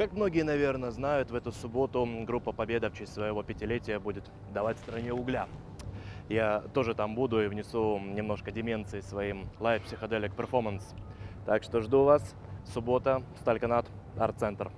Как многие, наверное, знают, в эту субботу группа «Победа» в честь своего пятилетия будет давать стране угля. Я тоже там буду и внесу немножко деменции своим Live Psychedelic Performance. Так что жду вас. Суббота, Стальканат, арт-центр.